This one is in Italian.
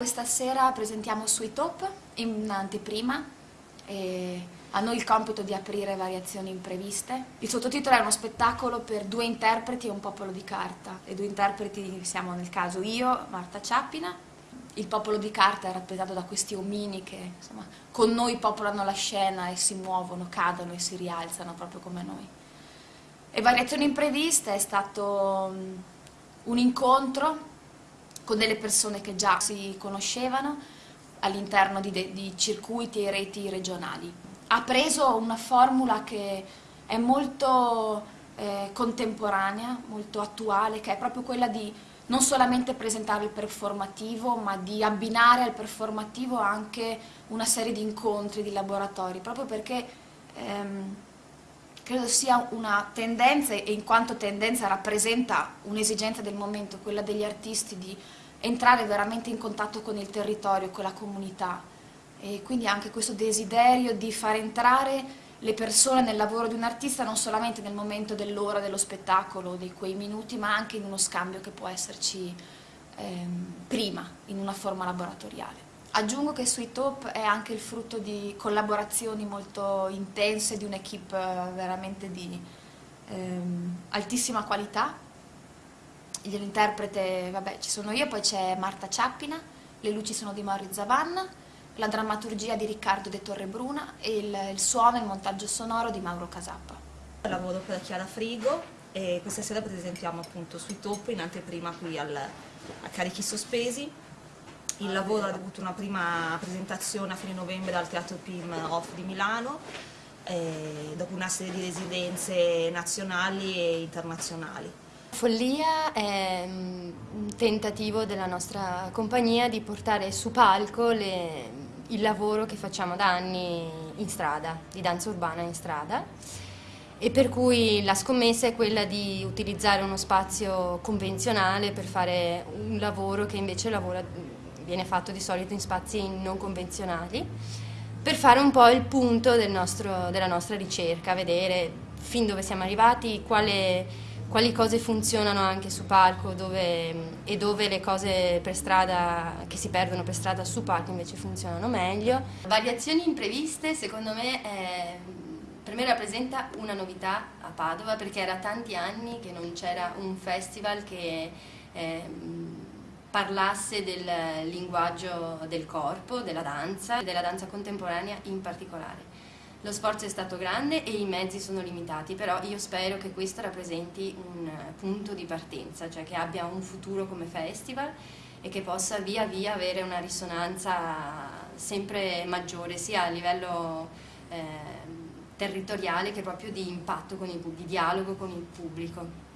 Questa sera presentiamo Sweet Hope in anteprima e a noi il compito di aprire variazioni impreviste. Il sottotitolo è uno spettacolo per due interpreti e un popolo di carta. E due interpreti siamo nel caso io, Marta Ciappina. Il popolo di carta è rappresentato da questi omini che insomma, con noi popolano la scena e si muovono, cadono e si rialzano proprio come noi. E Variazioni impreviste è stato un incontro con delle persone che già si conoscevano all'interno di, di, circuiti e reti regionali. Ha preso una formula che è molto eh, contemporanea, molto attuale, che è proprio quella di non solamente presentare il performativo, ma di abbinare al performativo anche una serie di incontri, di laboratori, proprio perché ehm, credo sia una tendenza e in quanto tendenza rappresenta un'esigenza del momento, quella degli artisti di entrare veramente in contatto con il territorio, con la comunità e quindi anche questo desiderio di far entrare le persone nel lavoro di un artista non solamente nel momento dell'ora dello spettacolo, di quei minuti, ma anche in uno scambio che può esserci ehm, prima, in una forma laboratoriale. Aggiungo che Sweet Hope è anche il frutto di collaborazioni molto intense, di un'equipe eh, veramente di ehm, altissima qualità. L'interprete, vabbè, ci sono io, poi c'è Marta Ciappina, le luci sono di Maurizio Zavanna, la drammaturgia di Riccardo De Torrebruna e il, il suono e il montaggio sonoro di Mauro Casappa. Lavoro per Chiara Frigo e questa sera presentiamo appunto Sweet Hope in anteprima qui al, a Carichi Sospesi il lavoro ha avuto una prima presentazione a fine novembre al Teatro PIM Off di Milano, eh, dopo una serie di residenze nazionali e internazionali. Follia è mm, un tentativo della nostra compagnia di portare su palco le, il lavoro che facciamo da anni in strada, di danza urbana in strada. E per cui la scommessa è quella di utilizzare uno spazio convenzionale per fare un lavoro che invece lavora viene fatto di solito in spazi non convenzionali, per fare un po' il punto del nostro, della nostra ricerca, vedere fin dove siamo arrivati, quale, quali cose funzionano anche su palco dove, e dove le cose per strada, che si perdono per strada su palco invece funzionano meglio. Variazioni impreviste secondo me è, per me rappresenta una novità a Padova perché era tanti anni che non c'era un festival che eh, parlasse del linguaggio del corpo, della danza, della danza contemporanea in particolare. Lo sforzo è stato grande e i mezzi sono limitati, però io spero che questo rappresenti un punto di partenza, cioè che abbia un futuro come festival e che possa via via avere una risonanza sempre maggiore, sia a livello eh, territoriale che proprio di impatto, il, di dialogo con il pubblico.